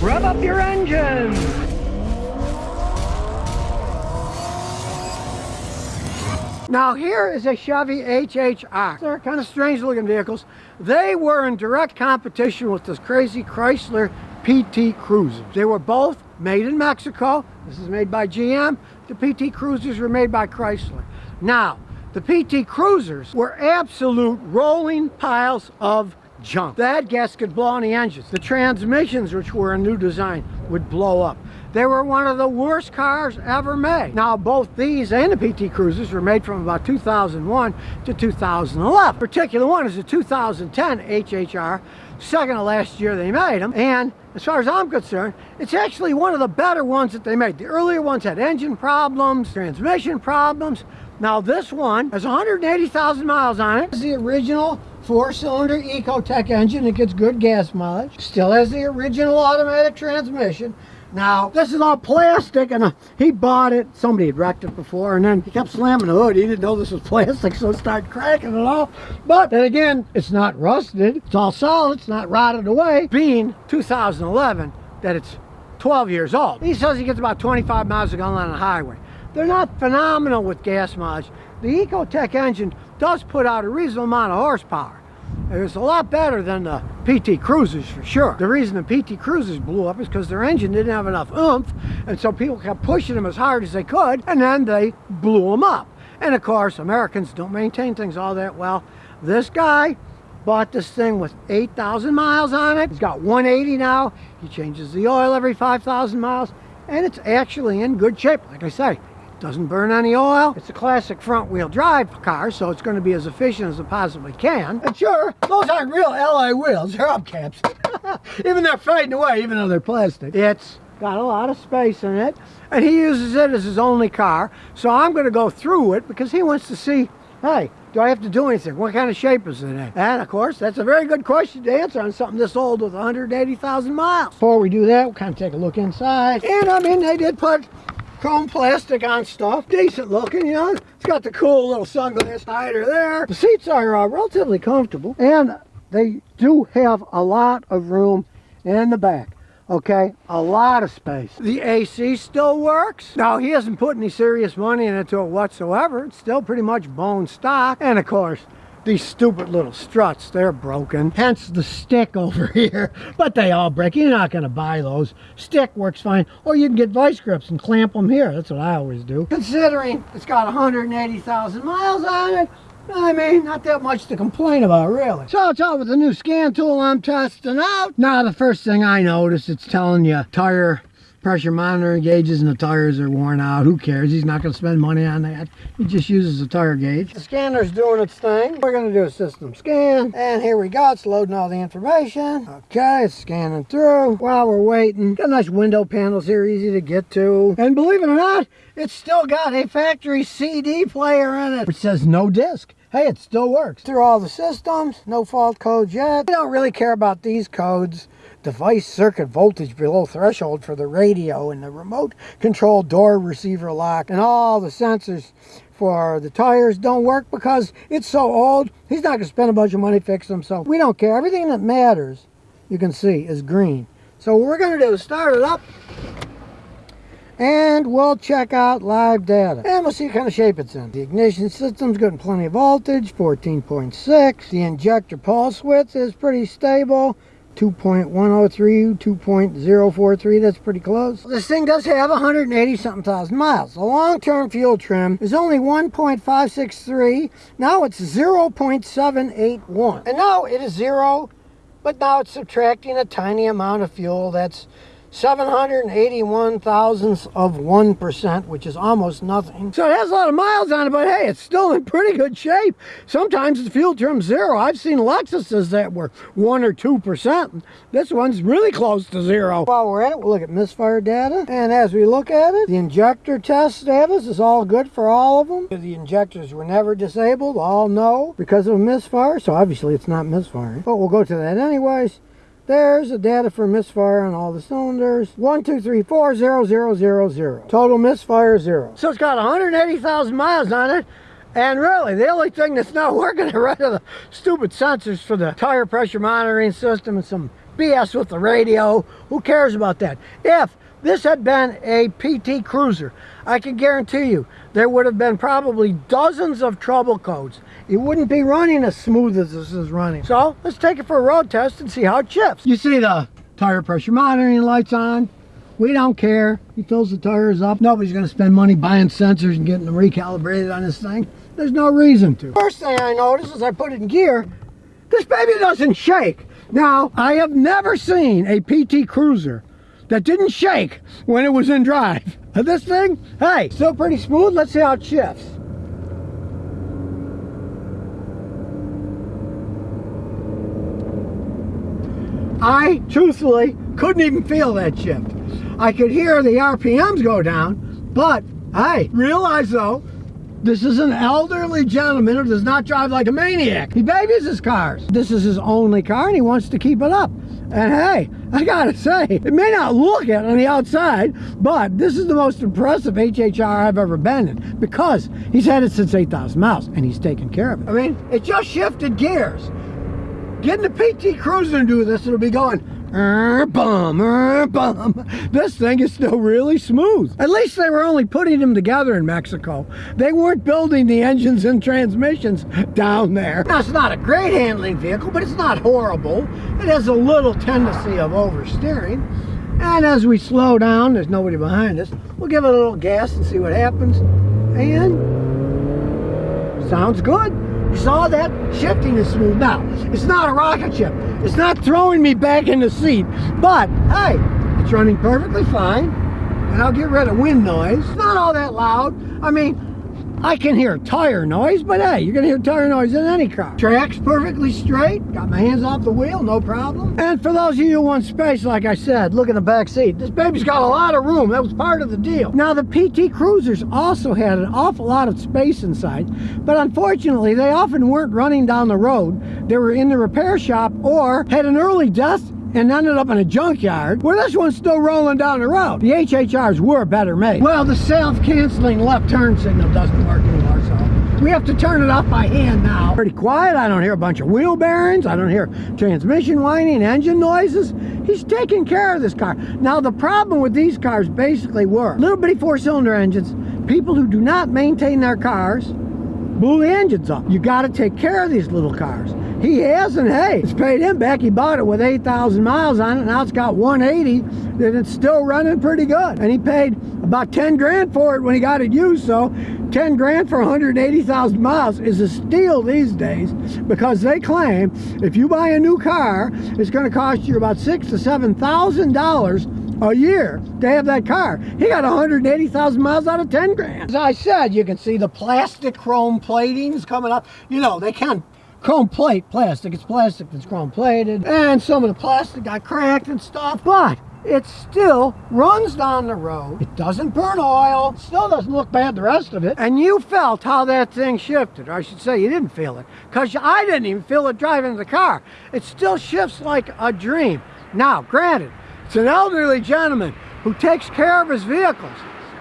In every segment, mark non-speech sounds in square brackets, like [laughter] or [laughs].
Rev up your engines! Now here is a Chevy HHR. They're kind of strange looking vehicles. They were in direct competition with this crazy Chrysler PT Cruisers. They were both made in Mexico. This is made by GM. The PT Cruisers were made by Chrysler. Now, the PT Cruisers were absolute rolling piles of junk. That gas could blow on the engines. The transmissions, which were a new design, would blow up. They were one of the worst cars ever made. Now, both these and the PT Cruisers were made from about 2001 to 2011. particular one is a 2010 HHR, second to last year they made them. And as far as I'm concerned, it's actually one of the better ones that they made. The earlier ones had engine problems, transmission problems. Now this one has 180,000 miles on it. It's the original four-cylinder Ecotec engine. It gets good gas mileage. Still has the original automatic transmission. Now, this is all plastic, and uh, he bought it. Somebody had wrecked it before, and then he kept slamming the hood. He didn't know this was [laughs] plastic, so it started cracking it off. But then again, it's not rusted. It's all solid. It's not rotted away. Being 2011, that it's 12 years old. He says he gets about 25 miles a gallon on the highway. They're not phenomenal with gas mileage. The Ecotec engine does put out a reasonable amount of horsepower. It's a lot better than the PT Cruisers for sure. The reason the PT Cruisers blew up is because their engine didn't have enough oomph, and so people kept pushing them as hard as they could, and then they blew them up. And of course, Americans don't maintain things all that well. This guy bought this thing with 8,000 miles on it. He's got 180 now. He changes the oil every 5,000 miles, and it's actually in good shape. Like I say, doesn't burn any oil. It's a classic front wheel drive car, so it's going to be as efficient as it possibly can. And sure, those aren't real alloy wheels, they're hubcaps. [laughs] even they're fading away, even though they're plastic. It's got a lot of space in it, and he uses it as his only car. So I'm going to go through it because he wants to see, hey, do I have to do anything? What kind of shape is it in? And of course, that's a very good question to answer on something this old with 180,000 miles. Before we do that, we'll kind of take a look inside. And I mean, they did put chrome plastic on stuff. Decent looking, you know. It's got the cool little sunglass hider there. The seats are uh, relatively comfortable. And they do have a lot of room in the back. Okay, a lot of space. The AC still works. Now, he hasn't put any serious money into it whatsoever. It's still pretty much bone stock. And of course, these stupid little struts, they're broken. Hence the stick [laughs] over here. But they all break. You're not going to buy those. Stick works fine. Or you can get vice grips and clamp them here. That's what I always do. Considering it's got 180,000 miles on it, I mean, not that much to complain about, really. So it's all with the new scan tool I'm testing out. Now, the first thing I notice, it's telling you tire pressure monitoring gauges and the tires are worn out. Who cares? He's not going to spend money on that. He just uses a tire gauge. The scanner's doing its thing. We're going to do a system scan. And here we go. It's loading all the information. Okay, it's scanning through. While we're waiting, got nice window panels here, easy to get to. And believe it or not, it's still got a factory CD player in it, which says no disc hey, it still works. Through all the systems, no fault codes yet. We don't really care about these codes device circuit voltage below threshold for the radio and the remote control door receiver lock and all the sensors for the tires don't work because it's so old. He's not going to spend a bunch of money fixing them, so we don't care. Everything that matters, you can see, is green. So what we're going to do is start it up and we'll check out live data and we'll see what kind of shape it's in. The ignition system's getting plenty of voltage, 14.6. The injector pulse width is pretty stable. 2.103, 2.043, that's pretty close. This thing does have 180 something thousand miles. The long-term fuel trim is only 1.563. Now it's 0.781. And now it is zero, but now it's subtracting a tiny amount of fuel. That's 781 thousandths of 1%, which is almost nothing. So it has a lot of miles on it, but hey, it's still in pretty good shape. Sometimes the fuel trim zero. I've seen Lexuses that were 1 or 2%. This one's really close to zero. While we're at it, we'll look at misfire data. And as we look at it, the injector test status is all good for all of them. The injectors were never disabled, all no, because of a misfire. So obviously it's not misfiring. But we'll go to that anyways. There's the data for misfire on all the cylinders. One, two, three, four, zero, zero, zero, zero. Total misfire, zero. So it's got 180,000 miles on it. And really, the only thing that's not [laughs] working are right are the stupid sensors for the tire pressure monitoring system and some BS with the radio. Who cares about that? If this had been a PT Cruiser, I can guarantee you there would have been probably dozens of trouble codes. It wouldn't be running as smooth as this is running. So let's take it for a road test and see how it shifts. You see the tire pressure monitoring lights on. We don't care. He fills the tires up. Nobody's going to spend money buying sensors and getting them recalibrated on this thing. There's no reason to. First thing I notice as I put it in gear, this baby doesn't shake. Now, I have never seen a PT Cruiser that didn't shake when it was in drive. [laughs] This thing, hey, still pretty smooth. Let's see how it shifts. I, truthfully, couldn't even feel that shift. I could hear the RPMs go down, but hey, realize though, this is an elderly gentleman who does not drive like a maniac. He babies his cars. This is his only car and he wants to keep it up. And hey, I gotta say, it may not look it on the outside, but this is the most impressive HHR I've ever been in because he's had it since 8,000 miles and he's taken care of it. I mean, it just shifted gears. Getting the PT Cruiser to do this, it'll be going, er, bum, er, bum. This thing is still really smooth. At least they were only putting them together in Mexico. They weren't building the engines and transmissions down there. Now, it's not a great handling vehicle, but it's not horrible. It has a little tendency of oversteering. And as we slow down, there's nobody behind us, we'll give it a little gas and see what happens. And sounds good. Saw that? Shifting is smooth. Now, it's not a rocket ship. It's not throwing me back in the seat. But, hey, it's running perfectly fine. And I'll get rid of wind noise. It's not all that loud. I mean, I can hear tire noise, but hey, you're gonna hear tire noise in any car. Track's perfectly straight, got my hands off the wheel, no problem. And for those of you who want space, like I said, look in the back seat. This baby's got a lot of room, that was part of the deal. Now the PT Cruisers also had an awful lot of space inside, but unfortunately they often weren't running down the road. They were in the repair shop or had an early death and ended up in a junkyard where this one's still rolling down the road. The HHRs were better made. Well, the self-canceling left turn signal doesn't work anymore, so we have to turn it off by hand now. Pretty quiet. I don't hear a bunch of wheel bearings. I don't hear transmission whining, engine noises. He's taking care of this car. Now, the problem with these cars basically were little bitty four-cylinder engines, people who do not maintain their cars, blew the engines up. You got to take care of these little cars. He has, and hey, it's paid him back. He bought it with 8,000 miles on it. Now it's got 180, and it's still running pretty good. And he paid about 10 grand for it when he got it used. So 10 grand for 180,000 miles is a steal these days because they claim if you buy a new car, it's going to cost you about six to seven thousand dollars a year to have that car. He got 180,000 miles out of 10 grand. As I said, you can see the plastic chrome platings coming up. You know, they can't chrome plate plastic. It's plastic that's chrome plated. And some of the plastic got cracked and stuff. But it still runs down the road. It doesn't burn oil. Still doesn't look bad the rest of it. And you felt how that thing shifted. Or I should say you didn't feel it. Because I didn't even feel it driving the car. It still shifts like a dream. Now, granted, it's an elderly gentleman who takes care of his vehicles.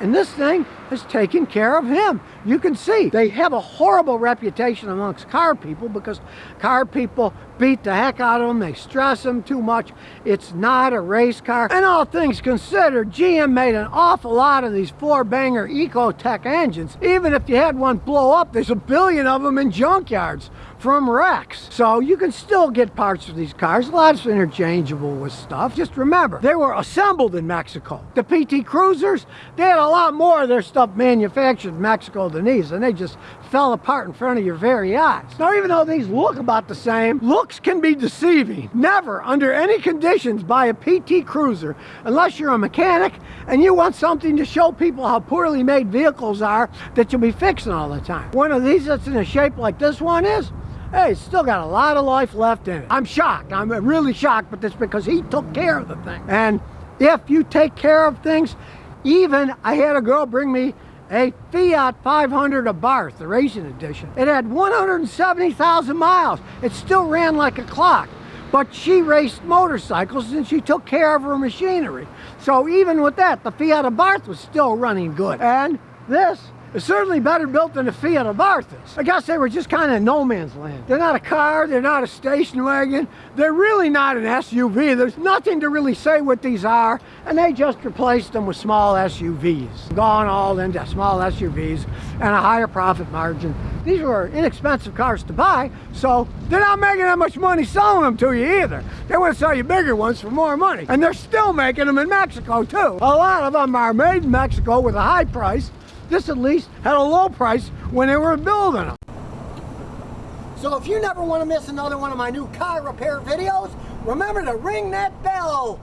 And this thing is taking care of him. You can see they have a horrible reputation amongst car people because car people beat the heck out of them. They stress them too much. It's not a race car. And all things considered, GM made an awful lot of these four-banger Ecotec engines. Even if you had one blow up, there's a billion of them in junkyards from wrecks. So you can still get parts for these cars. A lot of interchangeable with stuff. Just remember, they were assembled in Mexico. The PT Cruisers, they had a lot more of their stuff manufactured in Mexico than these, and they just fell apart in front of your very eyes. Now, even though these look about the same, looks can be deceiving. Never, under any conditions, buy a PT Cruiser unless you're a mechanic and you want something to show people how poorly made vehicles are that you'll be fixing all the time. One of these that's in a shape like this one is, hey, it's still got a lot of life left in it. I'm shocked. I'm really shocked, but that's because he took care of the thing. And if you take care of things, even I had a girl bring me a Fiat 500 Abarth, the racing edition. It had 170,000 miles. It still ran like a clock. But she raced motorcycles and she took care of her machinery. So even with that, the Fiat Abarth was still running good. And this It's certainly better built than the Fiat Abarths. I guess they were just kind of no man's land. They're not a car, they're not a station wagon, they're really not an SUV. There's nothing to really say what these are, and they just replaced them with small SUVs. Gone all into small SUVs and a higher profit margin. These were inexpensive cars to buy, so they're not making that much money selling them to you either. They want to sell you bigger ones for more money. And they're still making them in Mexico too. A lot of them are made in Mexico with a high price. This at least had a low price when they were building them. So if you never want to miss another one of my new car repair videos, remember to ring that bell.